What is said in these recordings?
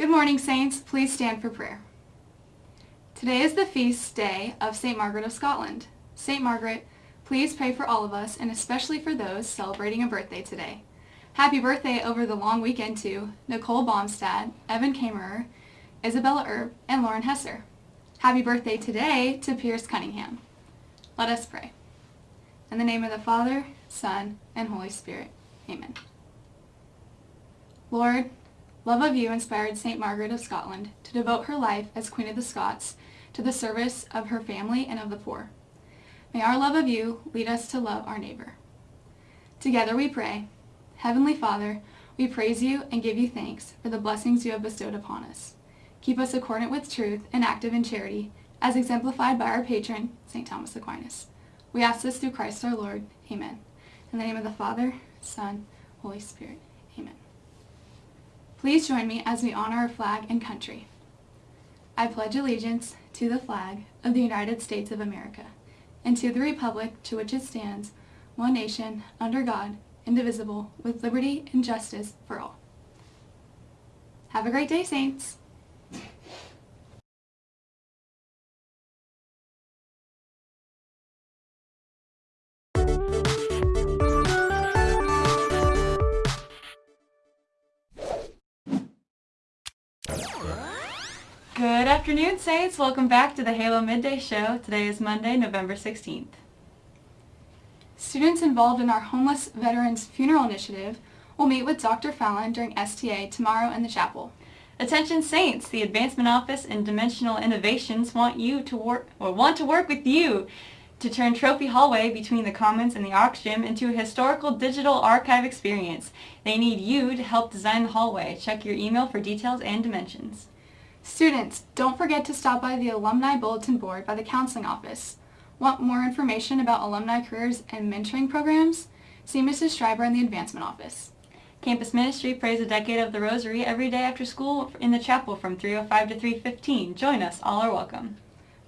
Good morning, Saints. Please stand for prayer. Today is the feast day of St. Margaret of Scotland. St. Margaret, please pray for all of us and especially for those celebrating a birthday today. Happy birthday over the long weekend to Nicole Baumstad, Evan Kamerer, Isabella Erb, and Lauren Hesser. Happy birthday today to Pierce Cunningham. Let us pray. In the name of the Father, Son, and Holy Spirit. Amen. Lord, love of you inspired St. Margaret of Scotland to devote her life as Queen of the Scots to the service of her family and of the poor. May our love of you lead us to love our neighbor. Together we pray. Heavenly Father, we praise you and give you thanks for the blessings you have bestowed upon us. Keep us accordant with truth and active in charity, as exemplified by our patron, St. Thomas Aquinas. We ask this through Christ our Lord. Amen. In the name of the Father, Son, Holy Spirit. Amen. Please join me as we honor our flag and country. I pledge allegiance to the flag of the United States of America and to the republic to which it stands, one nation, under God, indivisible, with liberty and justice for all. Have a great day, Saints! Good afternoon, Saints. Welcome back to the Halo Midday Show. Today is Monday, November 16th. Students involved in our Homeless Veterans Funeral Initiative will meet with Dr. Fallon during STA tomorrow in the chapel. Attention Saints, the Advancement Office and Dimensional Innovations want you to work or want to work with you to turn Trophy Hallway between the Commons and the Aux Gym into a historical digital archive experience. They need you to help design the hallway. Check your email for details and dimensions. Students, don't forget to stop by the Alumni Bulletin Board by the Counseling Office. Want more information about alumni careers and mentoring programs? See Mrs. Schreiber in the Advancement Office. Campus Ministry prays a decade of the Rosary every day after school in the chapel from 3.05 to 3.15. Join us. All are welcome.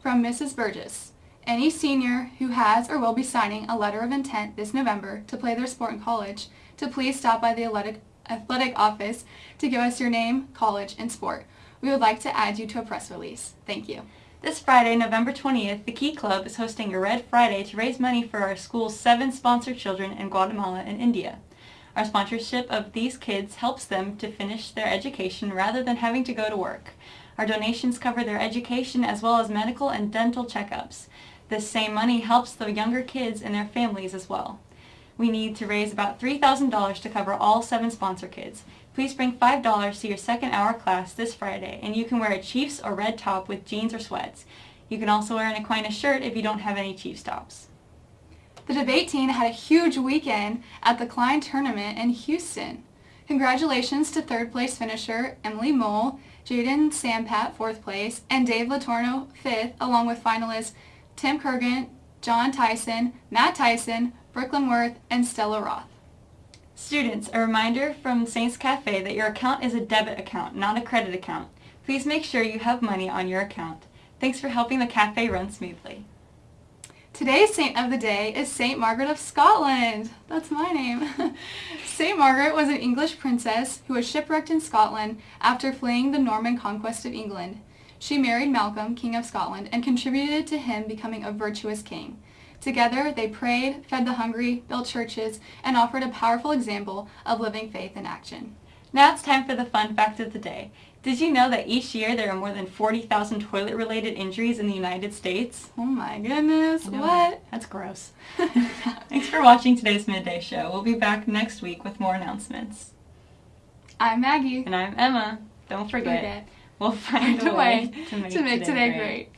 From Mrs. Burgess. Any senior who has or will be signing a letter of intent this November to play their sport in college to please stop by the athletic, athletic office to give us your name, college, and sport. We would like to add you to a press release. Thank you. This Friday, November 20th, the Key Club is hosting a Red Friday to raise money for our school's seven sponsored children in Guatemala and India. Our sponsorship of these kids helps them to finish their education rather than having to go to work. Our donations cover their education as well as medical and dental checkups. This same money helps the younger kids and their families as well. We need to raise about $3,000 to cover all seven sponsor kids. Please bring $5 to your second hour class this Friday, and you can wear a Chiefs or red top with jeans or sweats. You can also wear an Aquinas shirt if you don't have any Chiefs tops. The debate team had a huge weekend at the Klein Tournament in Houston. Congratulations to third place finisher Emily Mole, Jaden Sampat fourth place, and Dave Latorno fifth, along with finalists Tim Kurgan, John Tyson, Matt Tyson, Brooklyn Worth, and Stella Roth. Students, a reminder from Saints Cafe that your account is a debit account, not a credit account. Please make sure you have money on your account. Thanks for helping the cafe run smoothly. Today's saint of the day is Saint Margaret of Scotland. That's my name. Saint Margaret was an English princess who was shipwrecked in Scotland after fleeing the Norman conquest of England. She married Malcolm, King of Scotland, and contributed to him becoming a virtuous king. Together, they prayed, fed the hungry, built churches, and offered a powerful example of living faith in action. Now it's time for the fun fact of the day. Did you know that each year there are more than 40,000 toilet-related injuries in the United States? Oh my goodness, what? That's gross. Thanks for watching today's Midday Show. We'll be back next week with more announcements. I'm Maggie. And I'm Emma. Don't forget, forget. We'll find, a way, way to make, to make today, today great. great.